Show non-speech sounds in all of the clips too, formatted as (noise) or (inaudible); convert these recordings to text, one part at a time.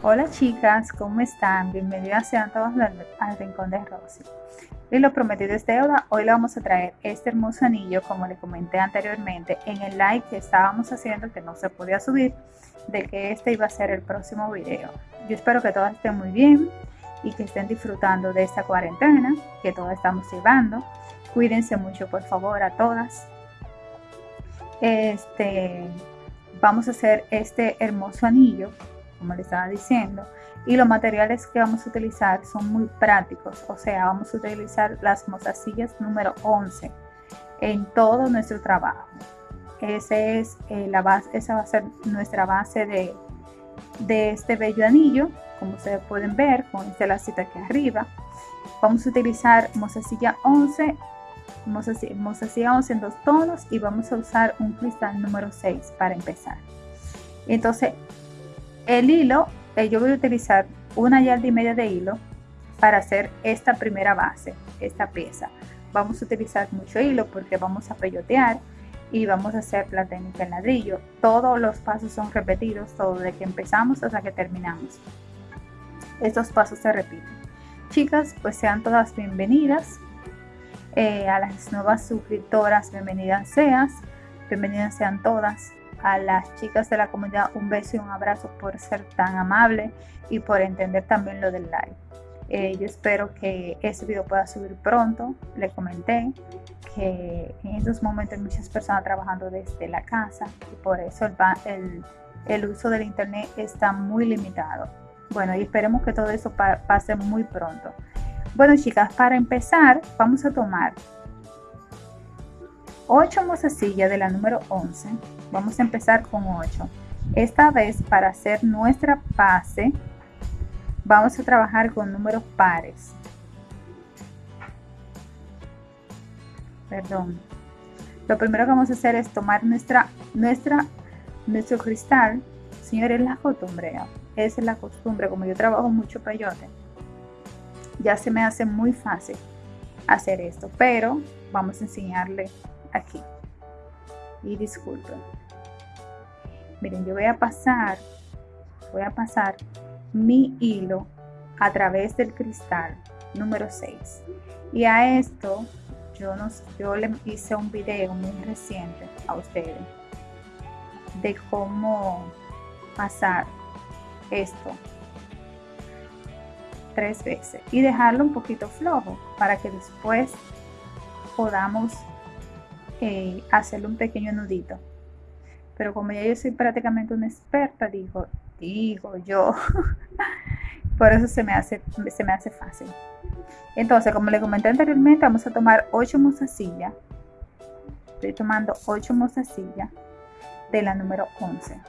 Hola chicas, ¿cómo están? Bienvenidas sean todas al Rincón de Rosy. Y lo prometido es deuda, hoy le vamos a traer este hermoso anillo, como le comenté anteriormente, en el like que estábamos haciendo, que no se podía subir, de que este iba a ser el próximo video. Yo espero que todas estén muy bien y que estén disfrutando de esta cuarentena que todas estamos llevando. Cuídense mucho, por favor, a todas. Este, vamos a hacer este hermoso anillo como le estaba diciendo. Y los materiales que vamos a utilizar son muy prácticos, o sea, vamos a utilizar las mozasillas número 11 en todo nuestro trabajo. Ese es, eh, la base, esa va a ser nuestra base de, de este bello anillo, como ustedes pueden ver con este lacito aquí arriba. Vamos a utilizar mozasilla 11 mozasilla 11 en dos tonos y vamos a usar un cristal número 6 para empezar. Entonces el hilo, eh, yo voy a utilizar una yarda y media de hilo para hacer esta primera base, esta pieza. Vamos a utilizar mucho hilo porque vamos a peyotear y vamos a hacer la técnica en ladrillo. Todos los pasos son repetidos, todo de que empezamos hasta que terminamos. Estos pasos se repiten. Chicas, pues sean todas bienvenidas. Eh, a las nuevas suscriptoras, bienvenidas seas. Bienvenidas sean todas a las chicas de la comunidad un beso y un abrazo por ser tan amable y por entender también lo del live. Eh, yo espero que este video pueda subir pronto. Le comenté que en estos momentos hay muchas personas trabajando desde la casa y por eso el, uso del internet está muy limitado. Bueno, y esperemos que todo eso pase muy pronto. Bueno, chicas, para empezar, vamos a tomar 8 mozasillas de la número 11. Vamos a empezar con 8. Esta vez para hacer nuestra base vamos a trabajar con números pares. Perdón. Lo primero que vamos a hacer es tomar nuestra, nuestra, nuestro cristal. Señores, la costumbre. Esa es la costumbre. Como yo trabajo mucho peyote, ya se me hace muy fácil hacer esto. Pero vamos a enseñarle aquí. Y disculpen. Miren, yo voy a pasar, voy a pasar mi hilo a través del cristal número 6. Y a esto yo, nos, yo le hice un video muy reciente a ustedes de cómo pasar esto tres veces y dejarlo un poquito flojo para que después podamos eh, hacerle un pequeño nudito. Pero como ya yo soy prácticamente una experta, digo, digo yo, (laughs) por eso se me, hace, se me hace fácil. Entonces, como le comenté anteriormente, vamos a tomar 8 mozasillas. Estoy tomando 8 mozasillas de la número 11.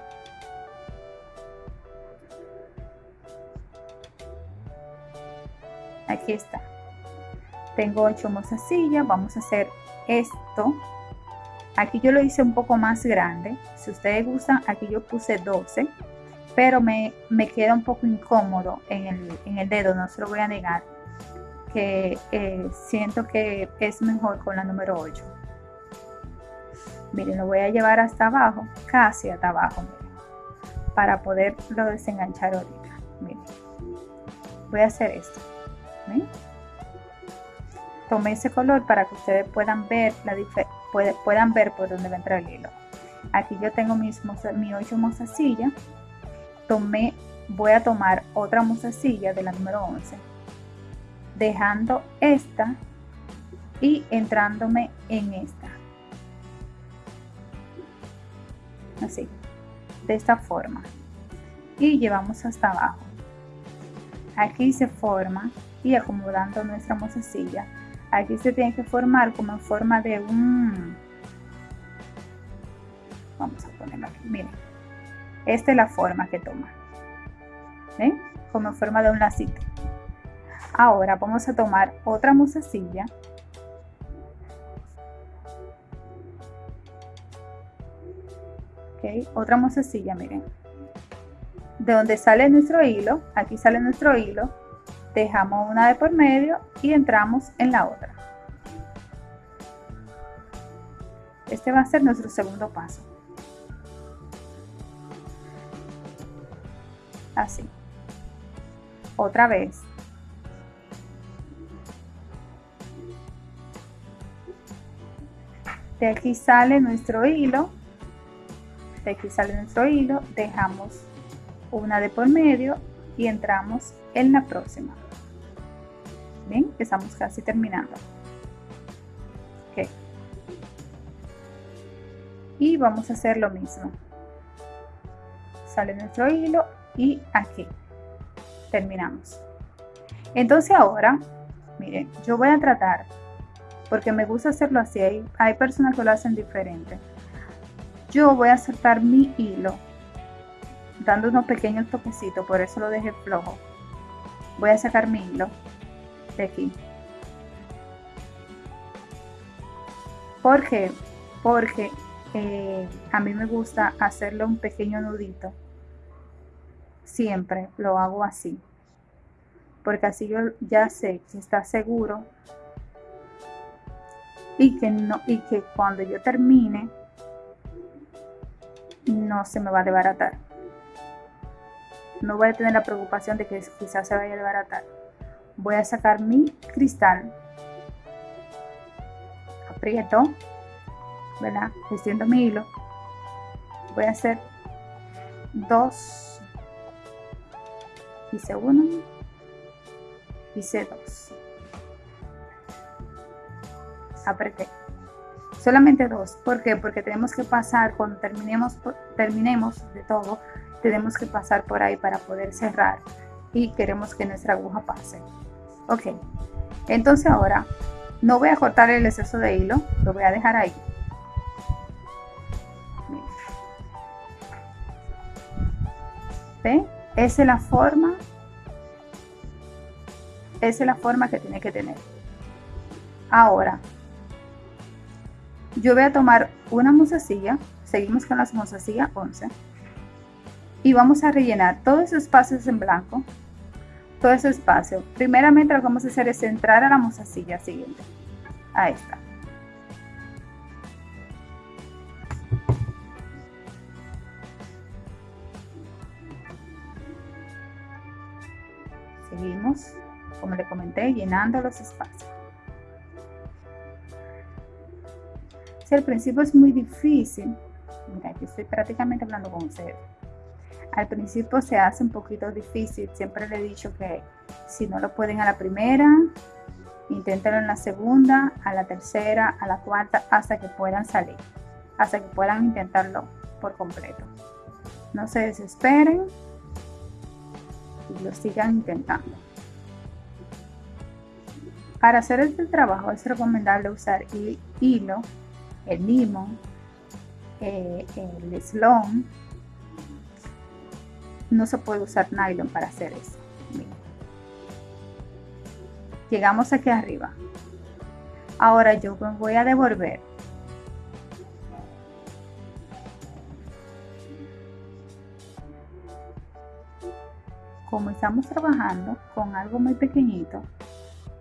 Aquí está. Tengo 8 mozasillas. Vamos a hacer esto Aquí yo lo hice un poco más grande. Si ustedes gustan, aquí yo puse 12. Pero me, queda un poco incómodo en el, dedo, no se lo voy a negar. Que eh, siento que es mejor con la número 8. Miren, lo voy a llevar hasta abajo, casi hasta abajo, para poderlo desenganchar ahorita. Miren, voy a hacer esto. Tomé ese color para que ustedes puedan ver la diferencia puedan ver por dónde va a entrar el hilo. Aquí yo tengo mis mi 8 mozasilla. Tomé, voy a tomar otra mozasilla de la número 11, dejando esta y entrándome en esta. Así, de esta forma. Y llevamos hasta abajo. Aquí se forma y acomodando nuestra mozasilla aquí se tiene que formar como en forma de un vamos a ponerlo aquí miren. Esta es la forma que toma ¿ven? como en forma de un lacito. Ahora vamos a tomar otra musacilla ok otra musacilla miren. De donde sale nuestro hilo aquí sale nuestro hilo dejamos una de por medio y entramos en la otra. Este va a ser nuestro segundo paso. Así. otra vez. De aquí sale nuestro hilo. De aquí sale nuestro hilo. Dejamos una de por medio y entramos en la próxima. Bien, estamos casi terminando. Ok. Y vamos a hacer lo mismo. Sale nuestro hilo y aquí terminamos. Entonces ahora, miren, yo voy a tratar, porque me gusta hacerlo así, hay, hay personas que lo hacen diferente. Yo voy a soltar mi hilo dando unos pequeños toquecitos, por eso lo dejé flojo. Voy a sacar mi hilo de aquí. ¿Por qué? Porque eh, a mí me gusta hacerle un pequeño nudito. Siempre lo hago así. Porque así yo ya sé que está seguro y que, no, y que cuando yo termine no se me va a desbaratar no voy a tener la preocupación de que quizás se vaya a desbaratar. Voy a sacar mi cristal, aprieto, ¿verdad? Extiendo mi hilo. Voy a hacer dos, hice uno, hice dos. Apreté. Solamente dos. ¿Por qué? Porque tenemos que pasar, cuando terminemos, terminemos de todo, tenemos que pasar por ahí para poder cerrar y queremos que nuestra aguja pase. Ok, entonces ahora no voy a cortar el exceso de hilo, lo voy a dejar ahí. ¿Ve? Esa es la forma, esa es la forma que tiene que tener. Ahora, yo voy a tomar una musacilla, seguimos con las musacillas 11 y vamos a rellenar todos esos espacios en blanco, todo ese espacio. Primeramente lo que vamos a hacer es entrar a la mozasilla siguiente, a esta. Seguimos, como le comenté, llenando los espacios. Si al principio es muy difícil, mira, yo estoy prácticamente hablando con ustedes al principio se hace un poquito difícil. Siempre le he dicho que si no lo pueden a la primera, inténtenlo en la segunda, a la tercera, a la cuarta, hasta que puedan salir, hasta que puedan intentarlo por completo. No se desesperen y lo sigan intentando. Para hacer este trabajo es recomendable usar hilo, el limón, eh, el slone, no se puede usar nylon para hacer eso. Llegamos aquí arriba. Ahora yo me voy a devolver. Como estamos trabajando con algo muy pequeñito,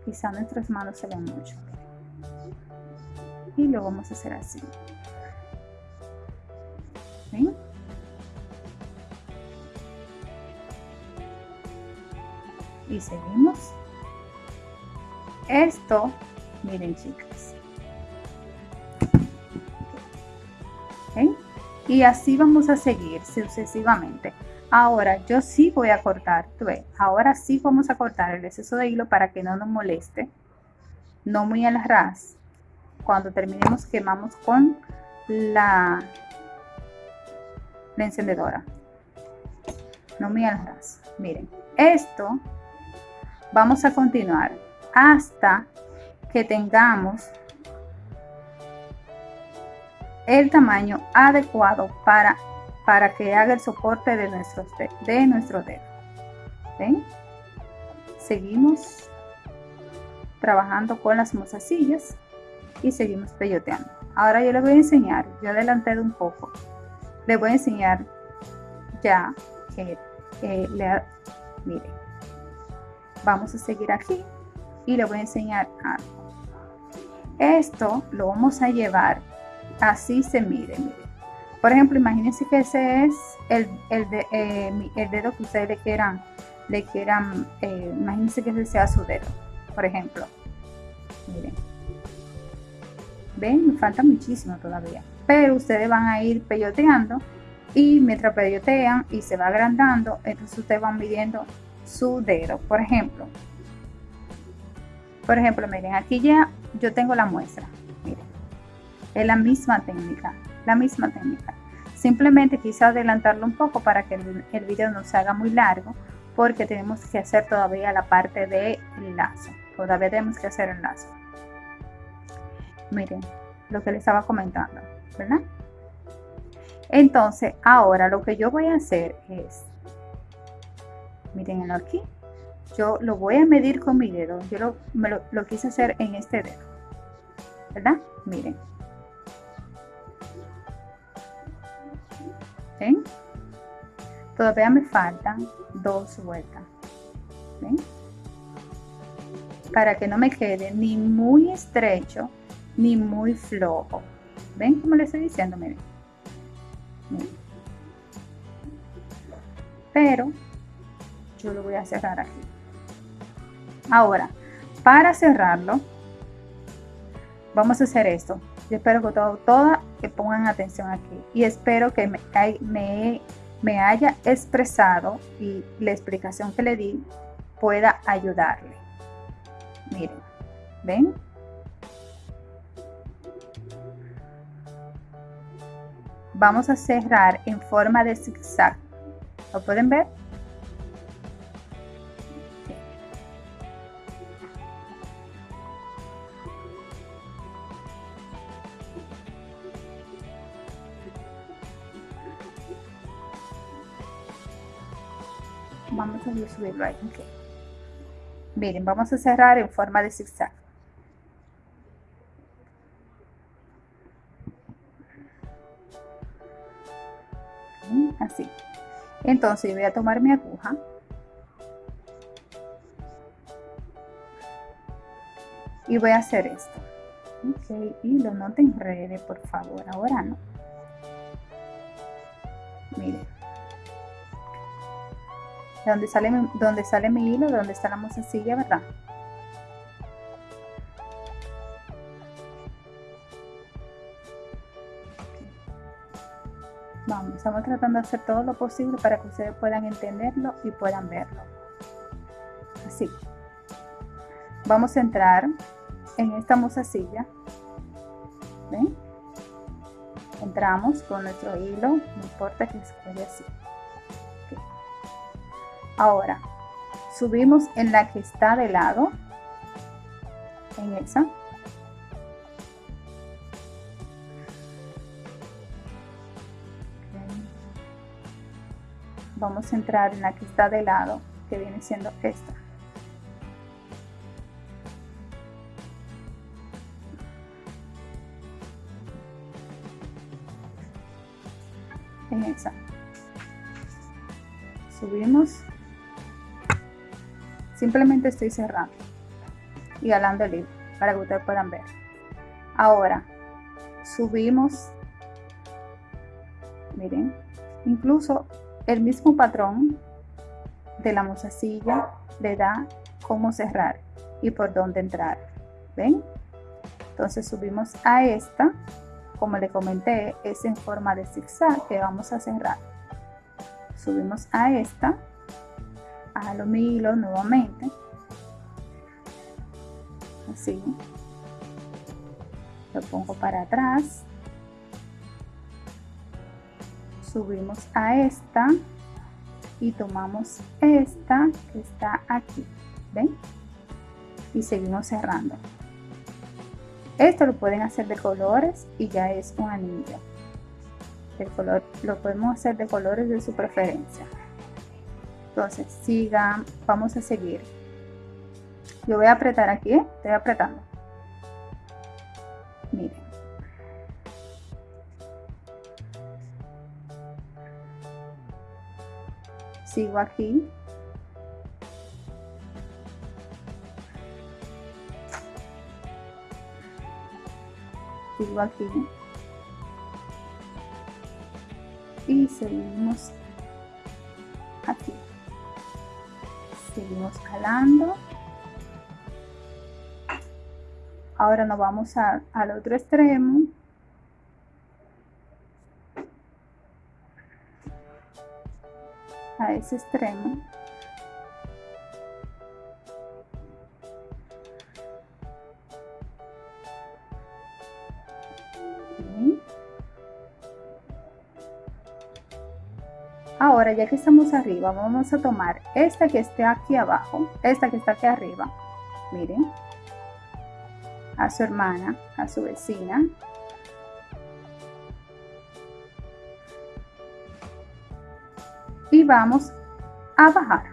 quizá nuestras manos se ven mucho. Y lo vamos a hacer así. ¿Ven? Y seguimos. Esto, miren chicas. Y así vamos a seguir sucesivamente. Ahora yo sí voy a cortar, ahora sí vamos a cortar el exceso de hilo para que no nos moleste. No muy al ras. Cuando terminemos quemamos con la, la encendedora. No muy al ras. Miren, esto Vamos a continuar hasta que tengamos el tamaño adecuado para, para que haga el soporte de, nuestros, de nuestro dedo. ¿Ven? Seguimos trabajando con las mozasillas y seguimos peyoteando. Ahora yo les voy a enseñar, yo adelanté un poco, les voy a enseñar ya que le, miren, vamos a seguir aquí y le voy a enseñar algo. Esto lo vamos a llevar, así se mide, Por ejemplo, imagínense que ese es el, el, de, eh, el dedo que ustedes quieran le quieran, eh, imagínense que ese sea su dedo, por ejemplo. Miren. Ven, me falta muchísimo todavía. Pero ustedes van a ir peyoteando y mientras peyotean y se va agrandando, entonces ustedes van midiendo su dedo. Por ejemplo, por ejemplo, miren, aquí ya yo tengo la muestra. Miren, es la misma técnica, la misma técnica. Simplemente quise adelantarlo un poco para que el, el video no se haga muy largo porque tenemos que hacer todavía la parte del lazo. Todavía tenemos que hacer el lazo. Miren, lo que les estaba comentando, ¿verdad? Entonces, ahora lo que yo voy a hacer es, miren aquí, yo lo voy a medir con mi dedo. Yo lo, lo, lo quise hacer en este dedo, ¿verdad? Miren. ¿Ven? Todavía me faltan dos vueltas. ¿Ven? Para que no me quede ni muy estrecho ni muy flojo. ¿Ven cómo le estoy diciendo? Pero yo lo voy a cerrar aquí. Ahora, para cerrarlo, vamos a hacer esto. Yo espero que todo, todas que pongan atención aquí y espero que me, me, me haya expresado y la explicación que le di pueda ayudarle. Miren, ¿ven? Vamos a cerrar en forma de zigzag. ¿Lo pueden ver? Subirlo ahí miren vamos a cerrar en forma de zigzag. Así. Entonces voy a tomar mi aguja. Y voy a hacer esto. Ok y lo no te enrede por favor ahora no miren donde sale, donde sale mi hilo, donde está la mozasilla, ¿verdad? Vamos, estamos tratando de hacer todo lo posible para que ustedes puedan entenderlo y puedan verlo. Así. Vamos a entrar en esta mozasilla. ¿Ven? Entramos con nuestro hilo, no importa que se quede así. Ahora, subimos en la que está de lado, en esa. Vamos a entrar en la que está de lado, que viene siendo esta. En esa. Subimos Simplemente estoy cerrando y jalando el hilo para que ustedes puedan ver. Ahora, subimos, miren, incluso el mismo patrón de la mozasilla le da cómo cerrar y por dónde entrar. ¿Ven? Entonces subimos a esta, como le comenté, es en forma de zigzag que vamos a cerrar. Subimos a esta jalo mi hilo nuevamente. Así. Lo pongo para atrás. Subimos a esta y tomamos esta que está aquí ven y seguimos cerrando. Esto lo pueden hacer de colores y ya es un anillo. El color lo podemos hacer de colores de su preferencia entonces, sigan, vamos a seguir. Yo voy a apretar aquí, estoy apretando. Miren. Sigo aquí. Sigo aquí. Y seguimos aquí seguimos jalando. Ahora nos vamos al otro extremo. A ese extremo Ahora, ya que estamos arriba, vamos a tomar esta que esté aquí abajo, esta que está aquí arriba, miren, a su hermana, a su vecina. Y vamos a bajar.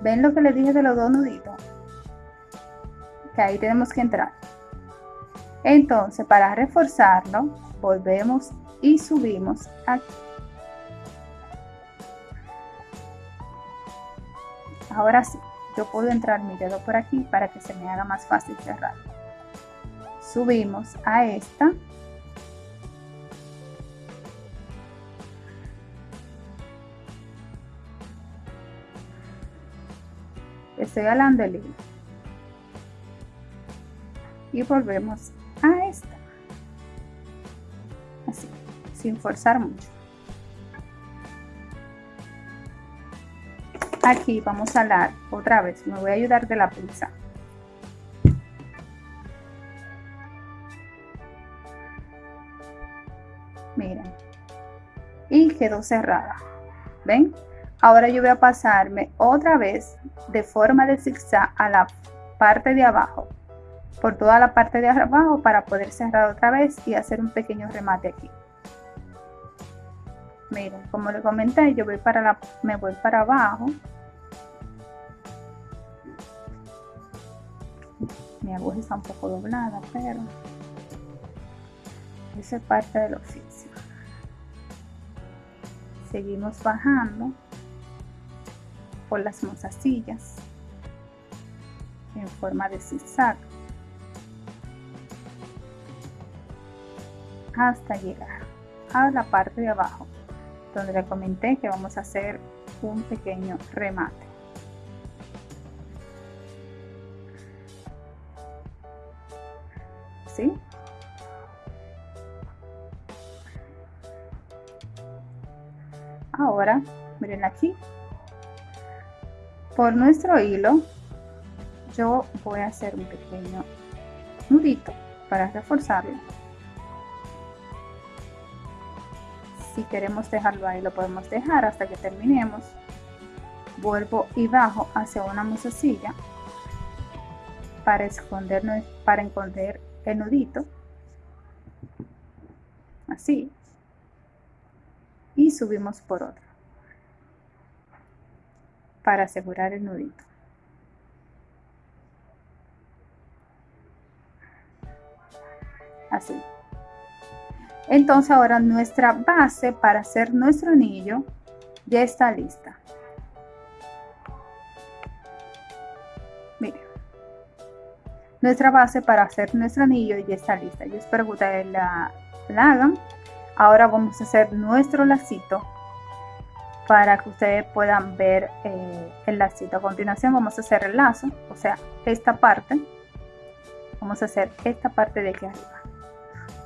¿Ven lo que les dije de los dos nuditos? Que ahí tenemos que entrar. Entonces, para reforzarlo, volvemos y subimos aquí. Ahora sí, yo puedo entrar mi dedo por aquí para que se me haga más fácil cerrar. Subimos a esta. Estoy el. Y volvemos sin forzar mucho. Aquí vamos a dar otra vez, me voy a ayudar de la pinza. Miren. Y quedó cerrada. ¿Ven? Ahora yo voy a pasarme otra vez de forma de zigzag a la parte de abajo por toda la parte de abajo para poder cerrar otra vez y hacer un pequeño remate aquí miren como le comenté yo voy para la me voy para abajo. Mi aguja está un poco doblada pero esa es parte del oficio. Seguimos bajando por las mozasillas en forma de zigzag hasta llegar a la parte de abajo donde le comenté que vamos a hacer un pequeño remate. ¿Sí? Ahora, miren aquí, por nuestro hilo, yo voy a hacer un pequeño nudito para reforzarlo. Si queremos dejarlo ahí lo podemos dejar hasta que terminemos. Vuelvo y bajo hacia una musacilla para esconder para esconder el nudito. Así. Y subimos por otra para asegurar el nudito. Así entonces ahora nuestra base para hacer nuestro anillo ya está lista. Miren, nuestra base para hacer nuestro anillo ya está lista. Yo espero que ustedes la, hagan. Ahora vamos a hacer nuestro lacito para que ustedes puedan ver eh, el lacito. A continuación vamos a hacer el lazo, o sea, esta parte. Vamos a hacer esta parte de aquí arriba.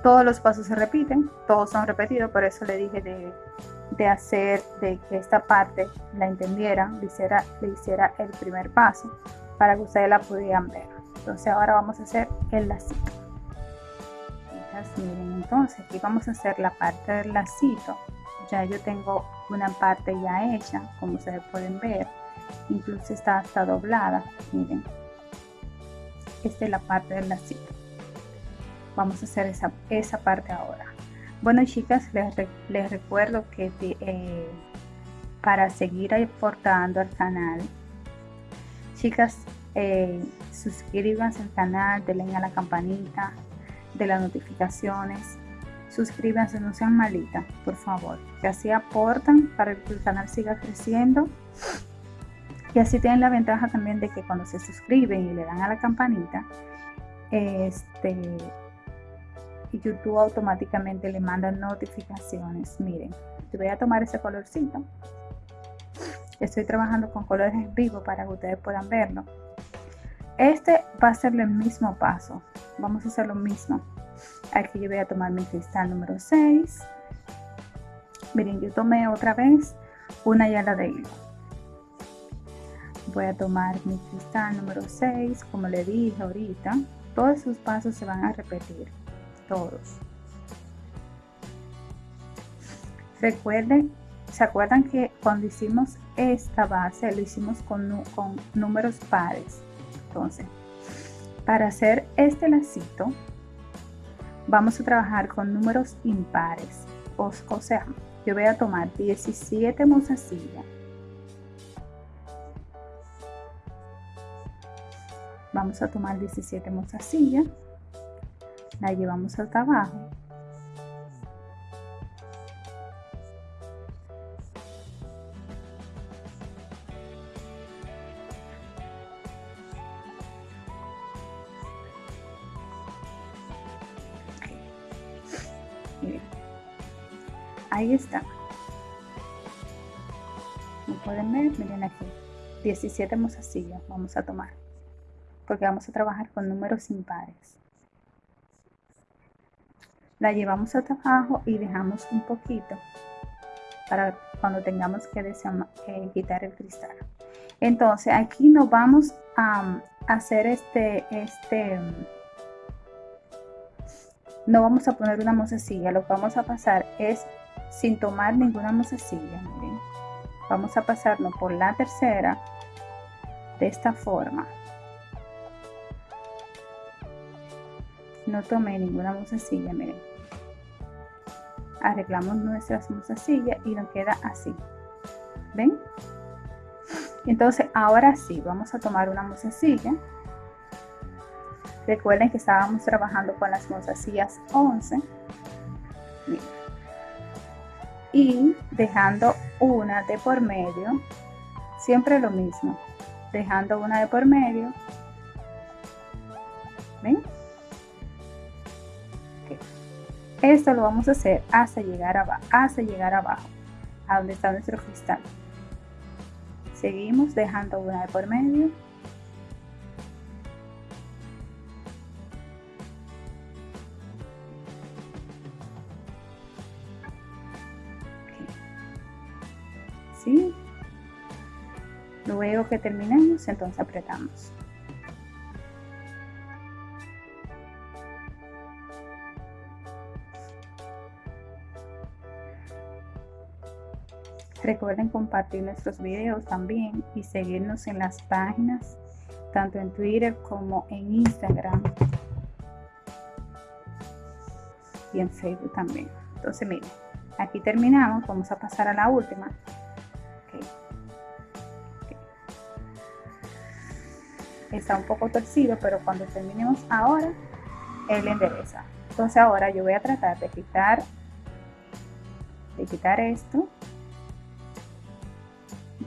Todos los pasos se repiten, todos son repetidos, por eso le dije de, hacer, de que esta parte la entendieran, le hiciera, le hiciera el primer paso para que ustedes la pudieran ver. Entonces ahora vamos a hacer el lacito. miren, entonces aquí vamos a hacer la parte del lacito. Ya yo tengo una parte ya hecha, como ustedes pueden ver. Incluso está hasta doblada, miren. Esta es la parte del lacito vamos a hacer esa, esa parte ahora. Bueno chicas les, recuerdo que eh, para seguir aportando al canal chicas eh, suscríbanse al canal denle a la campanita de las notificaciones suscríbanse no sean malitas por favor. Que así aportan para que el canal siga creciendo. Y así tienen la ventaja también de que cuando se suscriben y le dan a la campanita este YouTube automáticamente le manda notificaciones. Miren, voy a tomar ese colorcito. Estoy trabajando con colores en vivo para que ustedes puedan verlo. Este va a ser el mismo paso. Vamos a hacer lo mismo. Aquí yo voy a tomar mi cristal número 6. Miren, yo tomé otra vez una yala de hilo. Voy a tomar mi cristal número 6, como le dije ahorita. Todos esos pasos se van a repetir, Recuerden, ¿se acuerdan que cuando hicimos esta base lo hicimos con, con números pares? Entonces, para hacer este lacito, vamos a trabajar con números impares. O, o sea, yo voy a tomar 17 mozasillas. Vamos a tomar 17 mozasillas. La llevamos hasta abajo. ahí está. Como pueden ver miren aquí. 17 mozasillas vamos a tomar porque vamos a trabajar con números impares la llevamos hasta abajo y dejamos un poquito para cuando tengamos que quitar el cristal entonces aquí nos vamos a hacer este este no vamos a poner una mozasilla lo que vamos a pasar es sin tomar ninguna mozasilla. Miren. Vamos a pasarnos por la tercera de esta forma. No tomé ninguna mozasilla, miren. Arreglamos nuestras mozasillas y nos queda así. ¿Ven? Entonces, ahora sí, vamos a tomar una mozasilla. Recuerden que estábamos trabajando con las mozasillas 11. Miren y dejando una de por medio, siempre lo mismo, dejando una de por medio. Esto lo vamos a hacer hasta llegar abajo, hasta llegar abajo, a donde está nuestro cristal. Seguimos dejando una de por medio Luego que terminemos, entonces apretamos. Recuerden compartir nuestros videos también y seguirnos en las páginas, tanto en Twitter como en Instagram y en Facebook también. Entonces miren, aquí terminamos, vamos a pasar a la última. está un poco torcido, pero cuando terminemos ahora, él endereza. Entonces ahora yo voy a tratar de quitar, de quitar esto.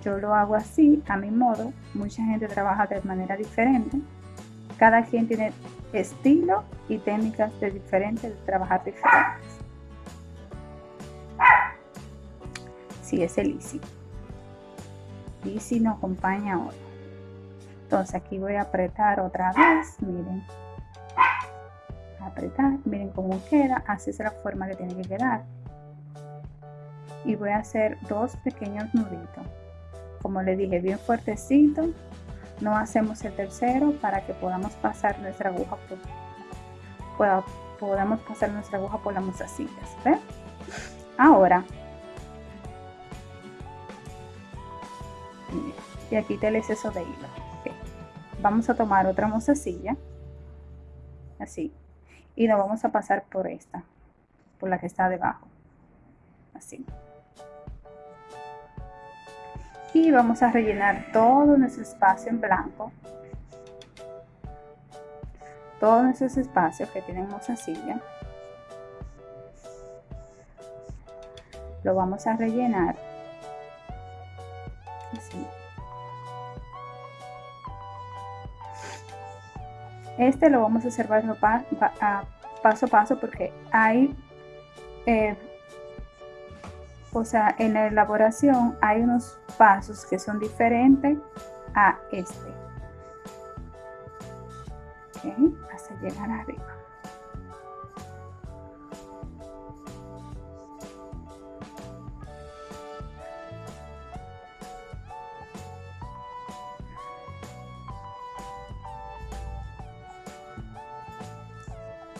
Yo lo hago así, a mi modo. Mucha gente trabaja de manera diferente. Cada quien tiene estilo y técnicas de diferentes de trabajar diferentes. Sí, es el Easy. Easy nos acompaña hoy entonces aquí voy a apretar otra vez miren apretar miren cómo queda así es la forma que tiene que quedar y voy a hacer dos pequeños nuditos como le dije bien fuertecito. No hacemos el tercero para que podamos pasar nuestra aguja por, podamos pasar nuestra aguja por las mozasillas ahora y aquí te el exceso de hilo vamos a tomar otra mozasilla así y nos vamos a pasar por esta por la que está debajo así y vamos a rellenar todo nuestro espacio en blanco. Todos nuestros espacios que tienen mozasilla lo vamos a rellenar así. Este lo vamos a hacer paso a paso porque hay, eh, o sea, en la elaboración hay unos pasos que son diferentes a este. hasta llegar arriba.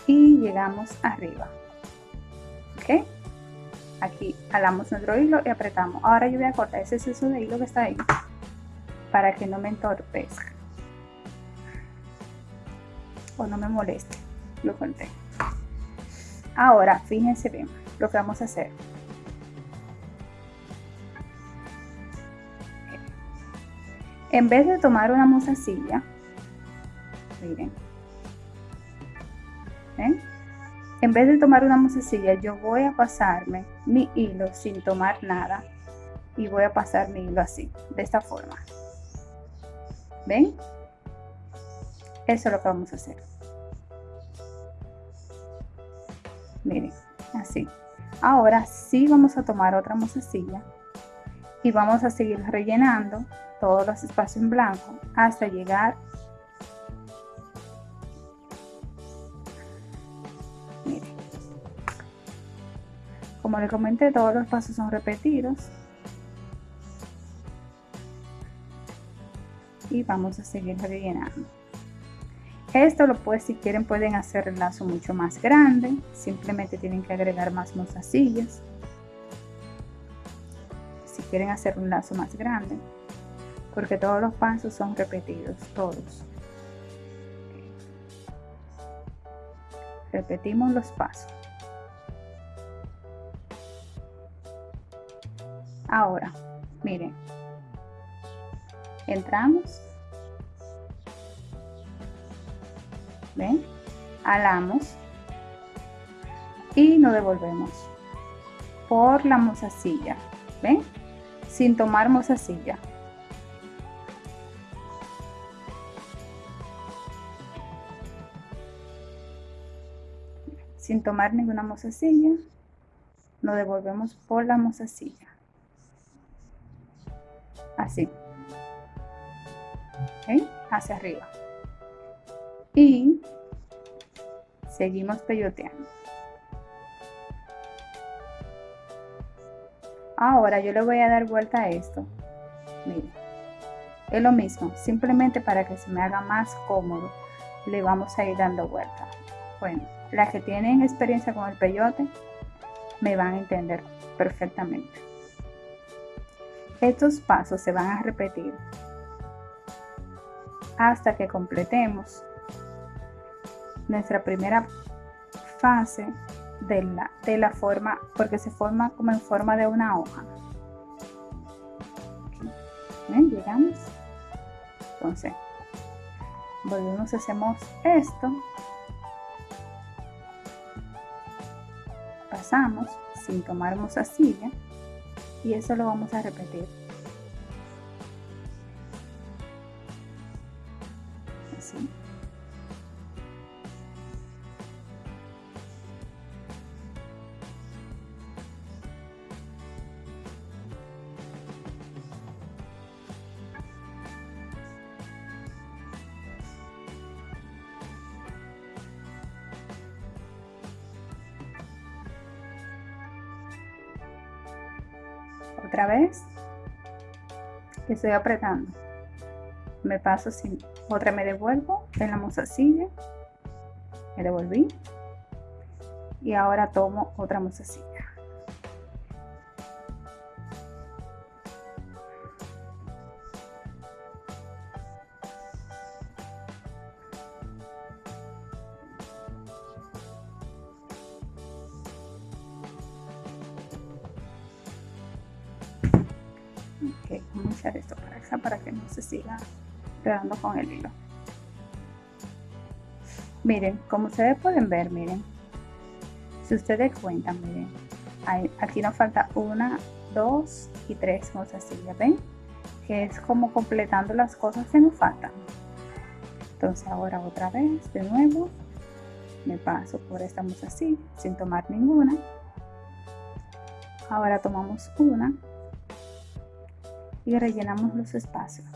y llegamos arriba aquí jalamos nuestro hilo y apretamos. Ahora yo voy a cortar ese exceso de hilo que está ahí para que no me entorpezca. O no me moleste. Lo corté. Ahora fíjense bien lo que vamos a hacer. En vez de tomar una mozasilla miren en vez de tomar una mozasilla, yo voy a pasarme mi hilo sin tomar nada y voy a pasar mi hilo así, de esta forma. ¿Ven? Eso es lo que vamos a hacer. Miren, así. Ahora sí vamos a tomar otra mozasilla y vamos a seguir rellenando todos los espacios en blanco hasta llegar Como le comenté, todos los pasos son repetidos. Y vamos a seguir rellenando. Esto lo puede, si quieren, pueden hacer el lazo mucho más grande. Simplemente tienen que agregar más mozasillas. Si quieren hacer un lazo más grande. Porque todos los pasos son repetidos, todos. Repetimos los pasos. Ahora, miren, entramos, ven, alamos. Y nos devolvemos. Por la mozasilla, ven, sin tomar mozasilla. Sin tomar ninguna mozasilla, nos devolvemos por la mozasilla así. Hacia arriba. Y seguimos peyoteando. Ahora yo le voy a dar vuelta a esto. Miren es lo mismo. Simplemente para que se me haga más cómodo le vamos a ir dando vuelta. Bueno las que tienen experiencia con el peyote me van a entender perfectamente estos pasos se van a repetir hasta que completemos nuestra primera fase de la, de la forma, porque se forma como en forma de una hoja. Llegamos. Entonces, volvemos, hacemos esto. Pasamos sin tomar silla y eso lo vamos a repetir. Estoy apretando. Me paso sin otra me devuelvo en la mozasilla me devolví y ahora tomo otra mozasilla con el hilo. Miren como ustedes pueden ver miren. Si ustedes cuentan miren. Aquí nos falta una dos y tres mozasillas ven que es como completando las cosas que nos faltan. Entonces ahora otra vez de nuevo me paso por esta mozasilla sin tomar ninguna. Ahora tomamos una y rellenamos los espacios.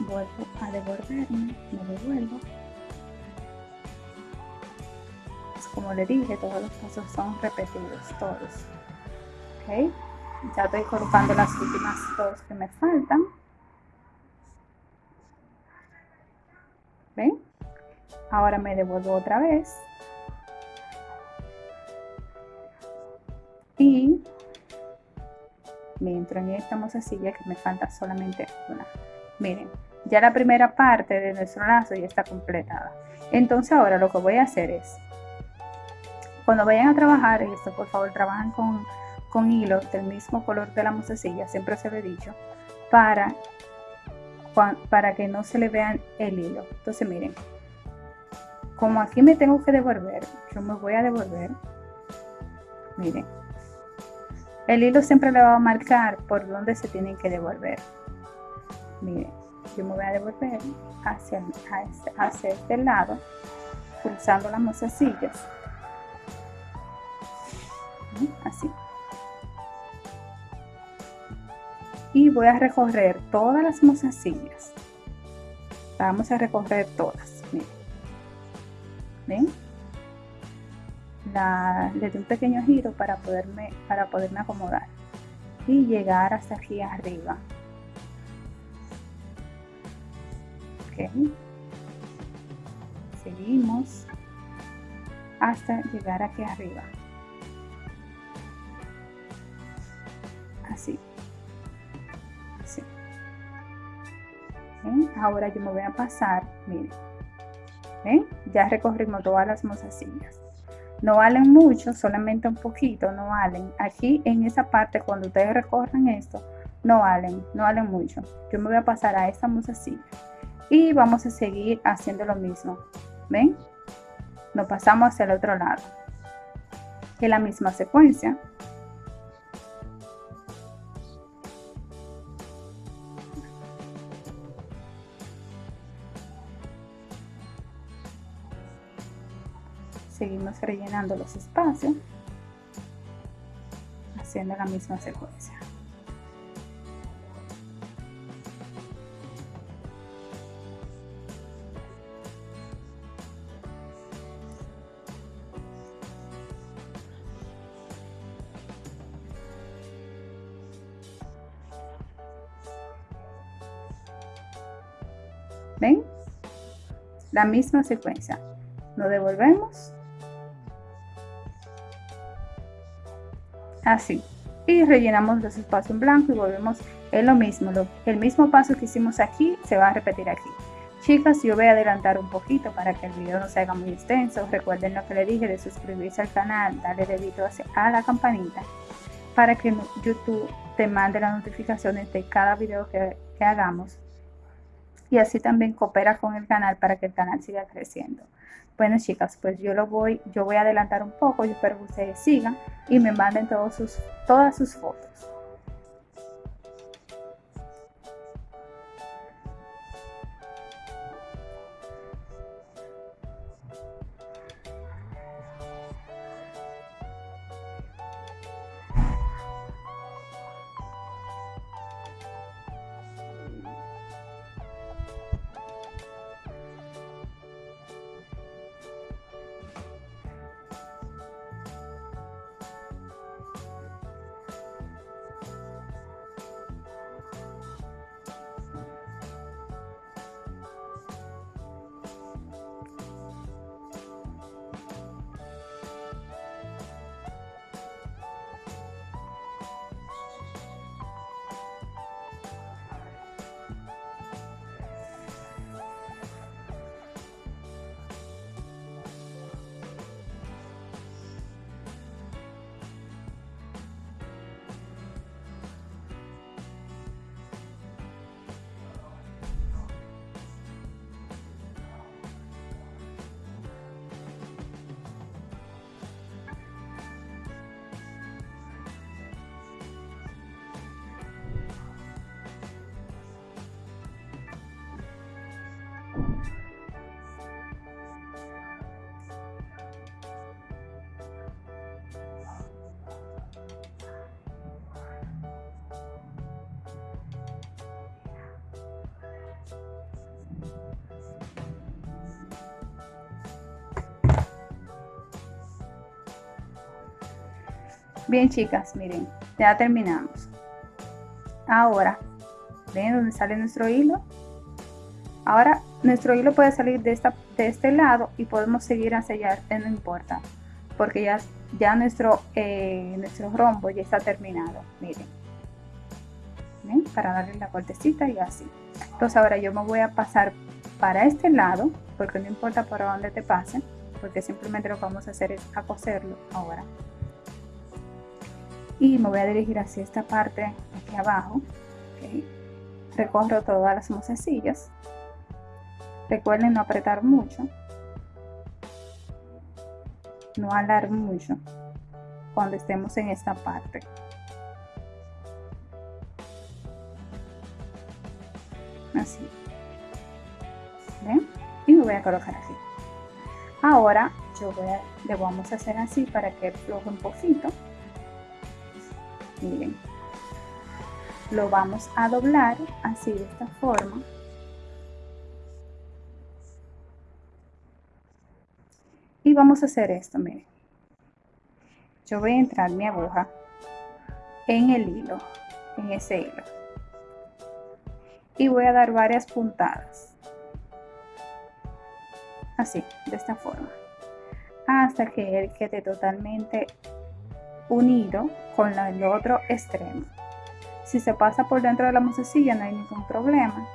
Vuelvo a devolverme, me devuelvo. como le dije, todos los pasos son repetidos, todos. ¿Ok? Ya estoy colocando las últimas dos que me faltan. ¿Ven? Ahora me devuelvo otra vez. Me entro en esta mozasilla que me falta solamente una. Miren, ya la primera parte de nuestro lazo ya está completada. Entonces ahora lo que voy a hacer es cuando vayan a trabajar esto, por favor, trabajan con, con hilo del mismo color de la musecilla, siempre se lo he dicho, para, para que no se le vean el hilo. Entonces, miren, como aquí me tengo que devolver, yo me voy a devolver, miren, el hilo siempre le va a marcar por dónde se tienen que devolver. Miren, yo me voy a devolver hacia, hacia este lado, pulsando las mozecillas así. Y voy a recorrer todas las mozasillas. Vamos a recorrer todas. Miren. ¿Ven? Le doy un pequeño giro para poderme, para poderme acomodar y llegar hasta aquí arriba. Seguimos hasta llegar aquí arriba. así así ahora yo me voy a pasar miren ¿Ven? ya recorrimos todas las mozasillas no valen mucho solamente un poquito no valen. Aquí en esa parte cuando ustedes recorran esto no valen no valen mucho. Yo me voy a pasar a esta mozasilla y vamos a seguir haciendo lo mismo. Ven nos pasamos hacia el otro lado. En la misma secuencia seguimos rellenando los espacios haciendo la misma secuencia ¿Ven? La misma secuencia. Nos devolvemos así. Y rellenamos los espacios en blanco y volvemos es lo mismo. El mismo paso que hicimos aquí se va a repetir aquí. Chicas yo voy a adelantar un poquito para que el video no se haga muy extenso. Recuerden lo que le dije de suscribirse al canal darle dedito a la campanita para que youtube te mande las notificaciones de cada video que hagamos y así también coopera con el canal para que el canal siga creciendo bueno chicas, pues yo lo voy, yo voy a adelantar un poco, yo espero que ustedes sigan y me manden todos sus, todas sus fotos. Bien chicas, miren, ya terminamos. Ahora, ¿ven dónde sale nuestro hilo? Ahora nuestro hilo puede salir de, esta, de este lado y podemos seguir hacia allá, no importa, porque ya, ya nuestro, eh, nuestro rombo ya está terminado, miren. ¿Ven? Para darle la cortecita y así. Entonces ahora yo me voy a pasar para este lado, porque no importa por dónde te pasen, porque simplemente lo que vamos a hacer es a coserlo ahora. Y me voy a dirigir hacia esta parte aquí abajo. Recorro todas las mozasillas Recuerden no apretar mucho. No alar mucho cuando estemos en esta parte. Así. Y me voy a colocar así. Ahora yo voy a, le vamos a hacer así para que floje un poquito. Miren. Lo vamos a doblar así de esta forma. y vamos a hacer esto miren yo voy a entrar mi aguja en el hilo en ese hilo y voy a dar varias puntadas así de esta forma hasta que él quede totalmente unido con el otro extremo. Si se pasa por dentro de la musecilla no hay ningún problema.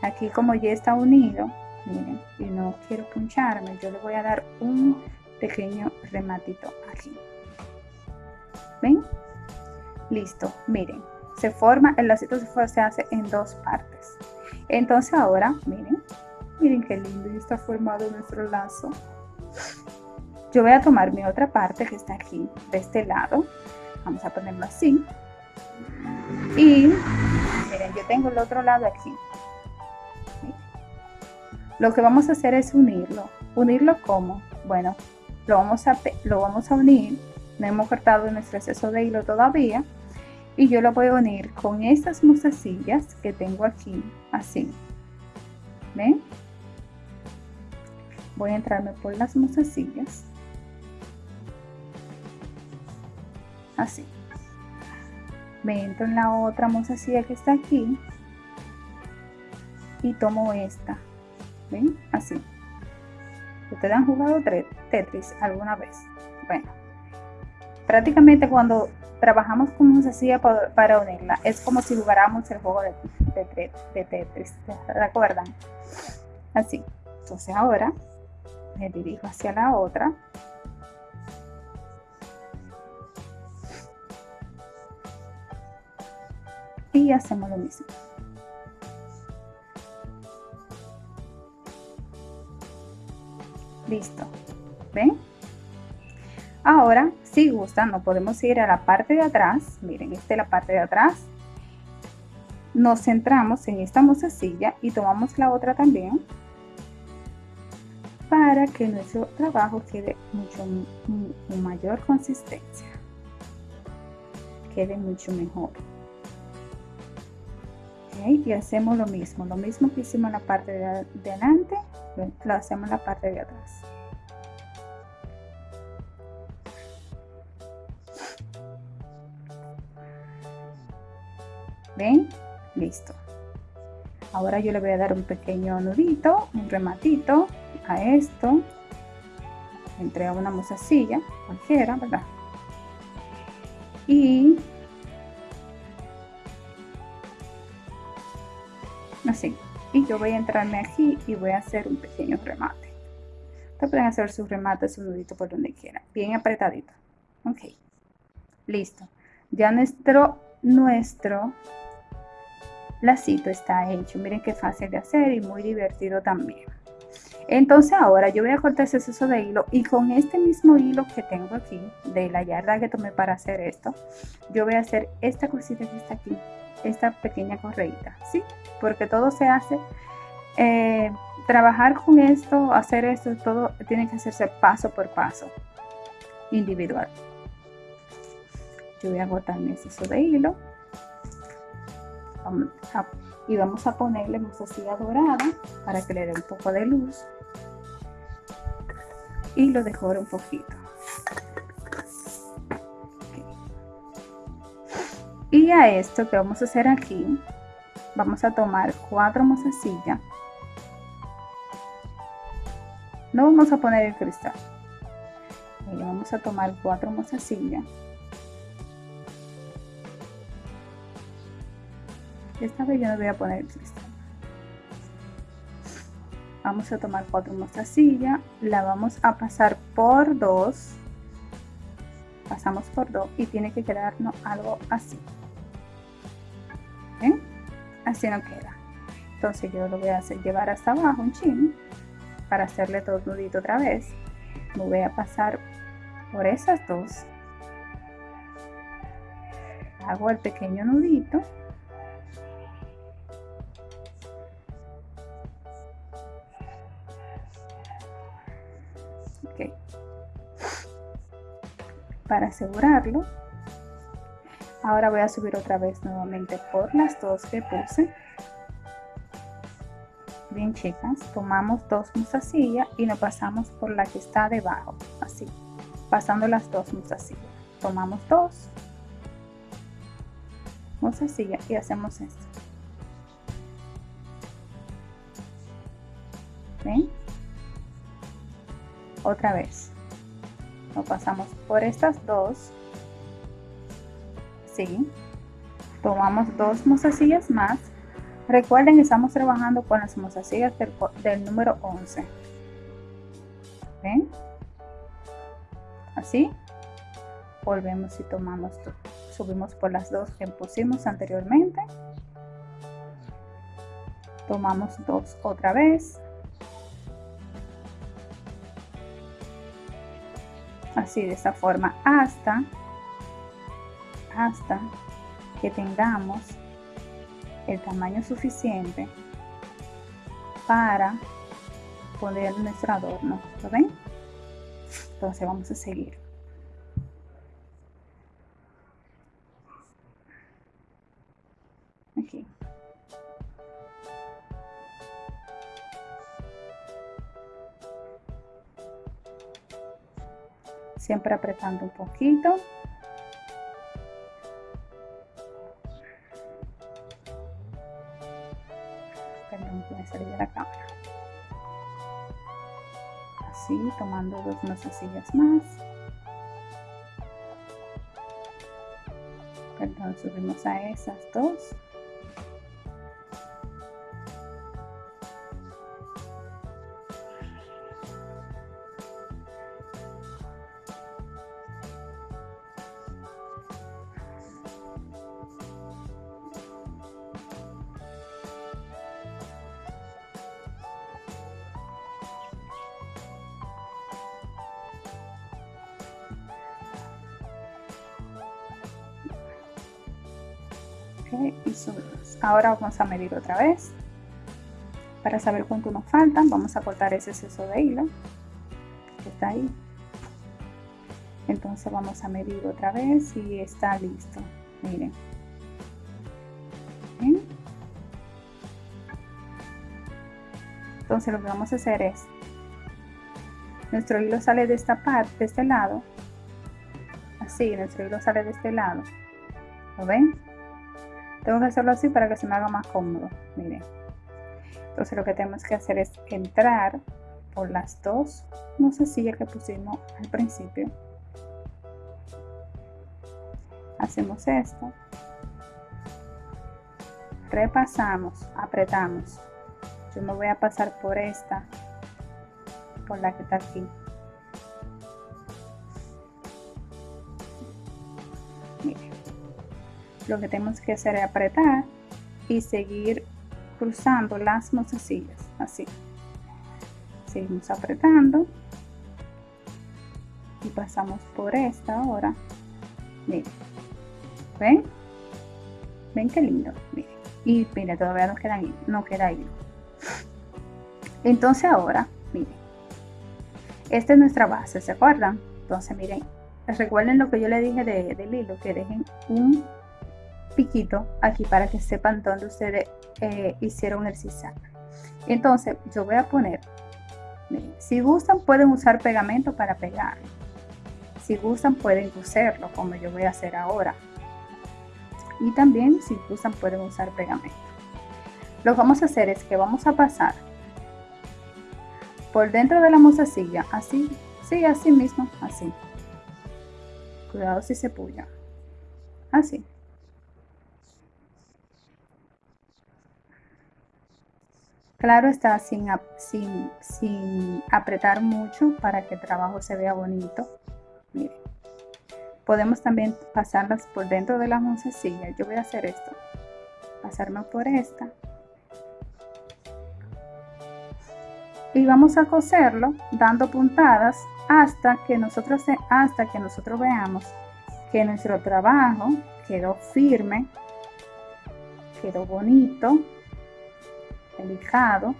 Aquí como ya está unido miren y no quiero puncharme yo le voy a dar un pequeño rematito aquí. Ven listo miren se forma el lacito se, hace en dos partes. Entonces ahora miren miren qué lindo está formado nuestro lazo yo voy a tomar mi otra parte que está aquí de este lado vamos a ponerlo así y miren yo tengo el otro lado aquí lo que vamos a hacer es unirlo. ¿Unirlo cómo? Bueno, lo vamos a, lo vamos a unir. No hemos cortado nuestro exceso de hilo todavía. Y yo lo voy a unir con estas mozasillas que tengo aquí, así. ¿Ven? Voy a entrarme por las mozasillas. Así. Me entro en la otra mozasilla que está aquí. Y tomo esta ¿Ven? Así. ¿Ustedes han jugado Tetris alguna vez? Bueno, prácticamente cuando trabajamos con una para, para unirla, es como si jugáramos el juego de, de, Tetris, ¿recuerdan? Así. Entonces ahora me dirijo hacia la otra. Y hacemos lo mismo. Listo. ¿Ven? Ahora, si gustan, nos podemos ir a la parte de atrás. Miren, esta es la parte de atrás. Nos centramos en esta mozasilla y tomamos la otra también para que nuestro trabajo quede mucho con mayor consistencia. Quede mucho mejor. Y hacemos lo mismo, lo mismo que hicimos en la parte de adelante, lo hacemos en la parte de atrás. ¿Ven? Listo. Ahora yo le voy a dar un pequeño nudito, un rematito a esto. Entre una mozasilla, cualquiera, ¿verdad? Y y yo voy a entrarme aquí y voy a hacer un pequeño remate. Ustedes pueden hacer su remate su nudito por donde quieran. Bien apretadito. Ok. Listo. Ya nuestro nuestro lacito está hecho. Miren qué fácil de hacer y muy divertido también entonces ahora yo voy a cortar ese exceso de hilo y con este mismo hilo que tengo aquí de la yarda que tomé para hacer esto yo voy a hacer esta cosita que está aquí esta pequeña correita, ¿sí? Porque todo se hace, eh, trabajar con esto, hacer esto, todo tiene que hacerse paso por paso, individual. Yo voy a botar mi exceso de hilo y vamos a ponerle mostacilla dorada para que le dé un poco de luz y lo decore un poquito. Y a esto que vamos a hacer aquí, vamos a tomar cuatro mozasillas. No vamos a poner el cristal. vamos a tomar cuatro mozasillas. Esta vez yo no voy a poner el cristal. Vamos a tomar cuatro mozasillas, la vamos a pasar por dos. Pasamos por dos y tiene que quedarnos algo así. Así no queda. Entonces yo lo voy a hacer llevar hasta abajo un chin para hacerle todo nudito otra vez. Me voy a pasar por esas dos. Hago el pequeño nudito para asegurarlo ahora voy a subir otra vez nuevamente por las dos que puse. Bien chicas tomamos dos musasillas y nos pasamos por la que está debajo. Así pasando las dos musasillas tomamos dos musasillas y hacemos esto. ¿Ven? Otra vez nos pasamos por estas dos ¿sí? Tomamos dos mozasillas más. Recuerden que estamos trabajando con las mozasillas del, número 11. ¿Ven? Así. Volvemos y tomamos, subimos por las dos que pusimos anteriormente. Tomamos dos otra vez. Así de esta forma hasta hasta que tengamos el tamaño suficiente para poner nuestro adorno ¿lo ven? entonces vamos a seguir siempre apretando un poquito. Salir de la cámara. Así tomando dos sillas más. Perdón subimos a esas dos ahora vamos a medir otra vez. Para saber cuánto nos faltan vamos a cortar ese exceso de hilo que está ahí. Entonces vamos a medir otra vez y está listo. Miren. Entonces lo que vamos a hacer es nuestro hilo sale de esta parte de este lado. Así nuestro hilo sale de este lado. ¿lo ven? Tengo que hacerlo así para que se me haga más cómodo miren. Entonces lo que tenemos que hacer es entrar por las dos sillas que pusimos al principio. Hacemos esto. Repasamos apretamos. Yo me voy a pasar por esta por la que está aquí lo que tenemos que hacer es apretar y seguir cruzando las mozasillas así. Seguimos apretando y pasamos por esta ahora. Miren ven ven qué lindo miren. Y miren todavía no queda no queda hilo entonces ahora miren. Esta es nuestra base se acuerdan entonces miren recuerden lo que yo le dije de, del hilo que dejen un piquito aquí para que sepan dónde ustedes eh, hicieron el zigzag entonces yo voy a poner si gustan pueden usar pegamento para pegar si gustan pueden coserlo como yo voy a hacer ahora y también si usan pueden usar pegamento. Lo que vamos a hacer es que vamos a pasar por dentro de la mozasilla, así, sí, así mismo, así. Cuidado si se puya. Así. Claro está sin, sin, sin apretar mucho para que el trabajo se vea bonito. Miren. Podemos también pasarlas por dentro de la mozasilla. Yo voy a hacer esto. Pasarme por esta. Y vamos a coserlo dando puntadas hasta que nosotros, hasta que nosotros veamos que nuestro trabajo quedó firme, quedó bonito, delicado.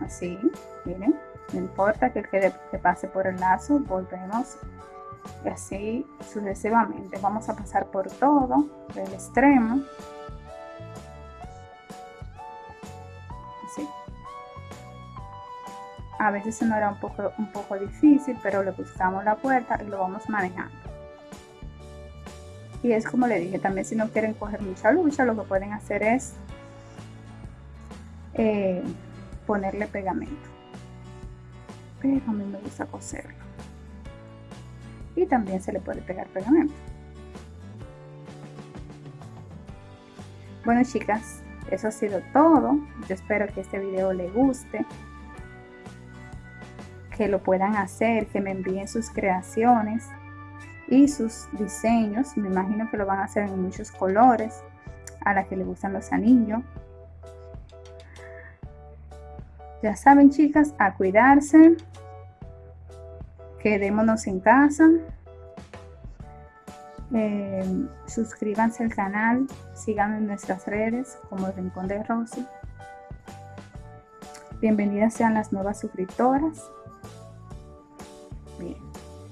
Así, miren, no importa que, quede, que pase por el lazo, volvemos y así sucesivamente. Vamos a pasar por todo, del extremo. Así. A veces se nos era un poco, un poco difícil, pero le buscamos la puerta y lo vamos manejando. Y es como le dije, también si no quieren coger mucha lucha, lo que pueden hacer es eh, ponerle pegamento. Pero a mí me gusta coserlo. Y también se le puede pegar pegamento. Bueno chicas, eso ha sido todo. Yo espero que este video les guste. Que lo puedan hacer, que me envíen sus creaciones y sus diseños. Me imagino que lo van a hacer en muchos colores a la que le gustan los anillos. Ya saben chicas, a cuidarse. Quedémonos en casa. Eh, suscríbanse al canal, sigan en nuestras redes como el Rincón de Rosy. Bienvenidas sean las nuevas suscriptoras.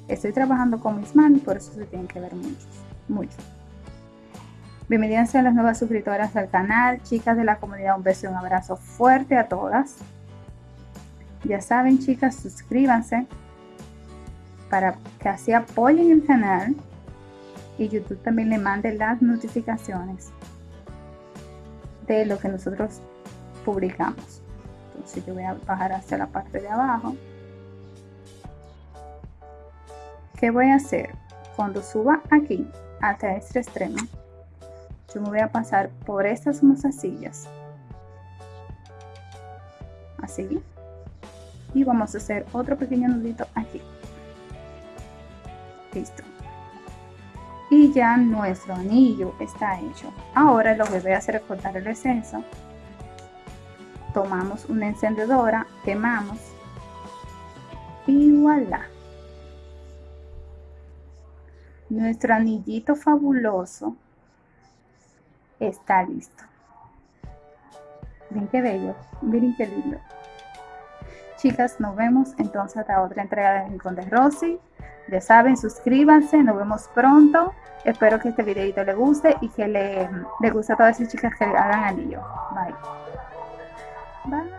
Estoy trabajando con mis manos, por eso se tienen que ver muchos, muchos. Bienvenidas a las nuevas suscriptoras al canal, chicas de la comunidad, un beso y un abrazo fuerte a todas. Ya saben, chicas, suscríbanse para que así apoyen el canal y YouTube también le mande las notificaciones de lo que nosotros publicamos. Entonces yo voy a bajar hacia la parte de abajo. ¿Qué voy a hacer? Cuando suba aquí hasta este extremo, yo me voy a pasar por estas mozasillas. Así. Y vamos a hacer otro pequeño nudito aquí. Listo. Y ya nuestro anillo está hecho. Ahora lo que voy a hacer es cortar el exceso. Tomamos una encendedora, quemamos y voilà. Nuestro anillito fabuloso está listo. Miren qué bello, miren qué lindo. Chicas, nos vemos entonces hasta otra entrega de Rincón de Rosy. Ya saben, suscríbanse, nos vemos pronto. Espero que este videito les guste y que le, le guste a todas esas chicas que hagan anillo. Bye. Bye.